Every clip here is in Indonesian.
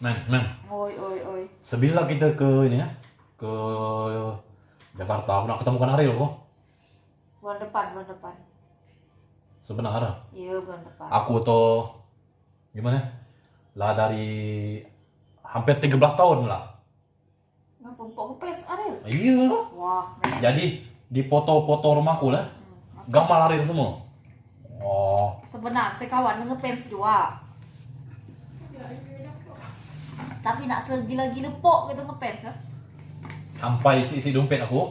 Men, men. Oi, oi, oi. Sebila kita ke ini ya, ke Jakarta, aku nak ketemu kan Ariel kok. Bulan depan, bulan depan. Sebenarnya Iya, bulan depan. aku tuh gimana? Lah dari hampir 13 tahun lah. Ngapa empok kepes Ariel? Iya. Wah, men. Jadi di foto-foto rumahku lah, Hmm. gambar Ariel semua. Oh, Sebenarnya kawan ngefans juga. Tapi nak segila-gila pok gitu ngefans ya. sampai isi-isi dompet aku,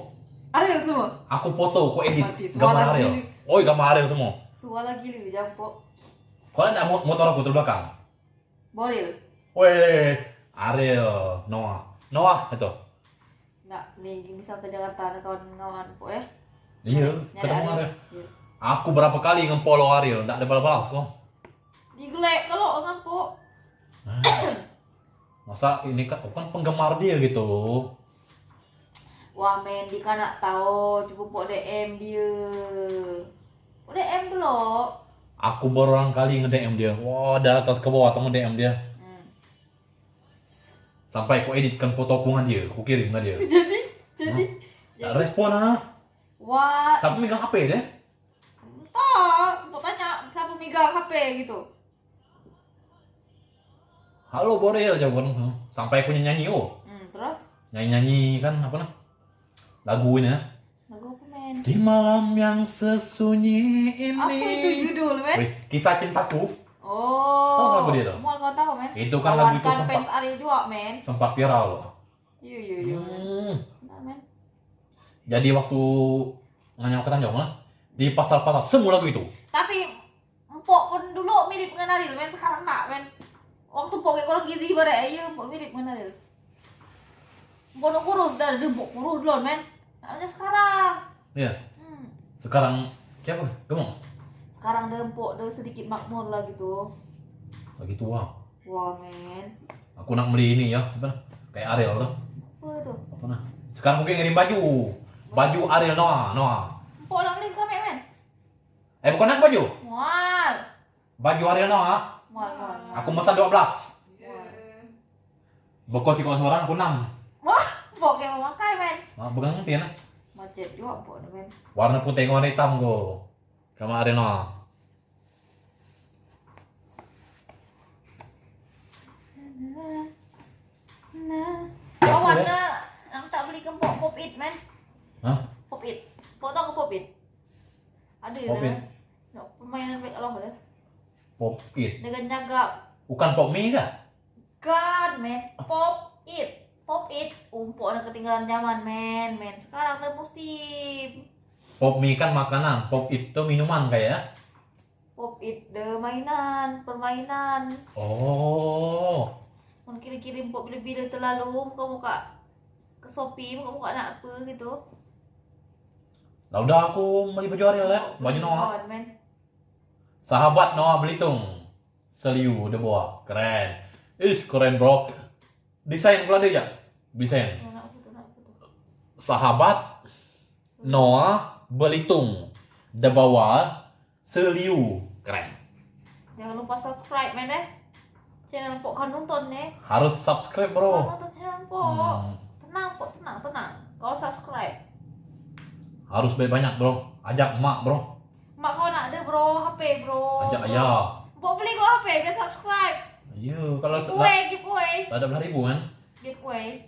Ariel semua. aku foto, aku edit Mati, gambar lagi Ariel. Oh, gambar Ariel semua. Suara gila jangan pok. Kau ada mo- motor aku terbelakang? Boril. Weh, Ariel, Noah, Noah itu. Nak nih misal ke Jakarta ada kawan-kawan pok ya. Iya, ketemu Ariel. Iya. Aku berapa kali ngepolo Ariel, tidak ada balas-balas kok. Digelek kalau kan pok. Masa ini kan, aku kan penggemar dia gitu. Wah men, di kan nak tahu cuba pok DM dia. Pok DM dulu. Aku berulang kali nge-DM dia. Wah, dari atas ke bawah atau nge-DM dia. Hmm. Sampai aku editkan foto aku dengan dia, aku kirim ke dia. Jadi, jadi. Tak respon ah. Wah, Siapa megang HP dia? entah. Mau tanya siapa megang HP gitu. Halo Borel, jawaban. Sampai aku nyanyi oh. Hmm, terus Nyanyi-nyanyi kan apa nah? Lagu ini ya. lagu apa men? Di malam yang sesunyi ini. Apa itu judul men? Wih, kisah cintaku Oh. Tahu lagu dia tuh? Mau kau tahu men? Itu kan lagu itu sempat- fans Ariel juga men. sempat viral loh. Iya iya iya. Hmm. Men. Jadi waktu nganyam ke Tanjung lah, di pasar-pasar semua lagu itu. Tapi Empok pun dulu mirip dengan Ariel men, sekarang tak men. Waktu Empok kayak kalau gizi bare iya Empok mirip Ariel. Empok nak kurus dah, dia Empok kurus dulu men. Namanya sekarang. Iya. Hmm. Sekarang siapa? Gemuk? Sekarang dia Empok dia sedikit makmur lah gitu. Lagi tua. Wah men. Aku nak beli ini ya, apa? Kayak Ariel tuh. Apa itu? Apa nah? Sekarang mungkin ngirim baju. Baju Ariel Noah, Noah. Empok nak beli kami men. Eh bukan aku baju. Mual. Baju Ariel Noah. Mual mual. mual. Aku pesan 12. Mual. Bekos si kawan seorang aku 6. Wah, Empok yang memakai men. Nah, bukan ngerti ya nah. Macet juga dah men. Warna putih warna hitam go. Sama Ariel Noah. Nah. Ya, Oh, warna yang tak beli ke Empok pop it men. Hah? Pop it. Pok tahu ke pop it? Ada ya. Pop It? Nak permainan baik Allah dah. Pop it. Dengan jaga Bukan pop mie kah? kan men. Pop it. Pop it. Umpuk dah ketinggalan zaman men. Men sekarang dah musim. Pop mie kan makanan, pop it itu minuman kayak ya? Pop it dah mainan, permainan. Oh. Mun kirim-kirim pop bila-bila terlalu muka-muka ke Shopee muka-muka nak apa gitu. Lah udah aku beli baju Ariel ya, baju Noah. Men. Sahabat Noah Belitung. Seliu udah bawa, keren. Ih, keren bro. Desain pula dia ya? Desain. Sahabat Noah Belitung. Dia bawa Seliu. Keren. Jangan lupa subscribe men eh. Channel Pok kan nonton eh. Harus subscribe bro. nonton channel Pok. Hmm, Tenang Pok, tenang, tenang. Kau subscribe. harus banyak bro. Ajak emak bro. Mak kau nak ada bro, HP bro. Ajak ayah. Pok beli kau HP, biar subscribe. Iya, kalau Giveaway, giveaway. ada belah ribu kan? Giveaway.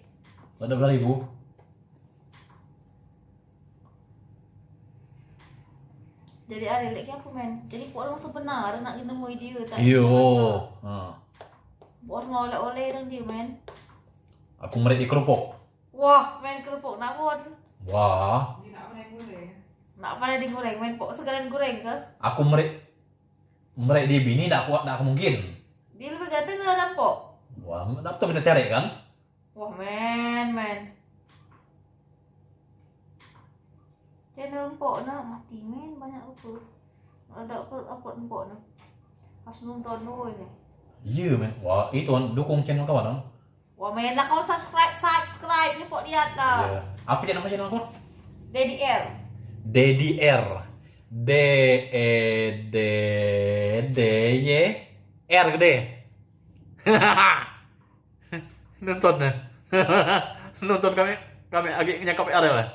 Ada belah ribu. Jadi ada lagi apa men? Jadi Pok orang sebenar nak kena nemui dia tak? Iyo. Ha. Mau oleh-oleh dengan dia men. Aku merik di kerupuk. Wah, men kerupuk nak pun. Wah, Nak pandai digoreng men. Pok sekalian goreng ke? aku merik merik di bini tak kuat tak mungkin. Dia lebih ganteng dengan Pok. Wah, tak tahu kita cari kan? Wah men, men. Channel empok nak mati men banyak lupa. Ada apa apa empok nak. Harus nonton dulu ni. Iya men. Wah, itu dukung channel kawan kan? Wah men nak kau subscribe subscribe ni pok lihat lah. Iya. Apa dia nama channel kau? Daddy L. Dedi R. D E D D Y R gede. Nonton ya. Nonton kami kami agak nyakap Ariel ya.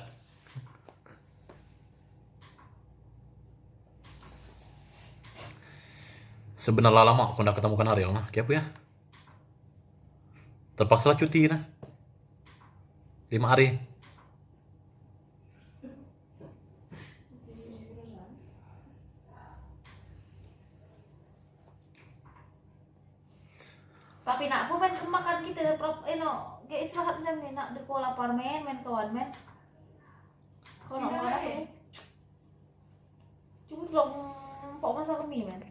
Sebenarnya lama aku nak ketemukan Ariel nah, apa ya? Terpaksa lah cuti nah. Lima hari. Tapi nak apa main kemakan kita dah prop eh no, kayak istirahat jam ni nak depo lapar men, main kawan men. Kau nak makan apa? Cuma belum pok masak mie men.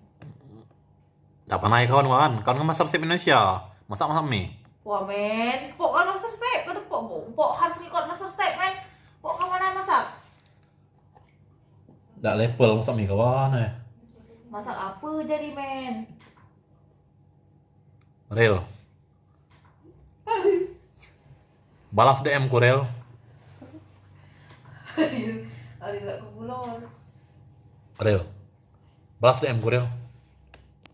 Tak pernah ya kawan-kawan. Kawan kan masak resep Indonesia. Masak-masak mie. Wah men, pok kan master chef, kata pok pok, pok harus ngikut master chef men. Pok kamu mana masak? Tak level masak mie kawan eh. Masak apa jadi men? Real. Balas DM ku pulau. Real. Balas DM ku Real.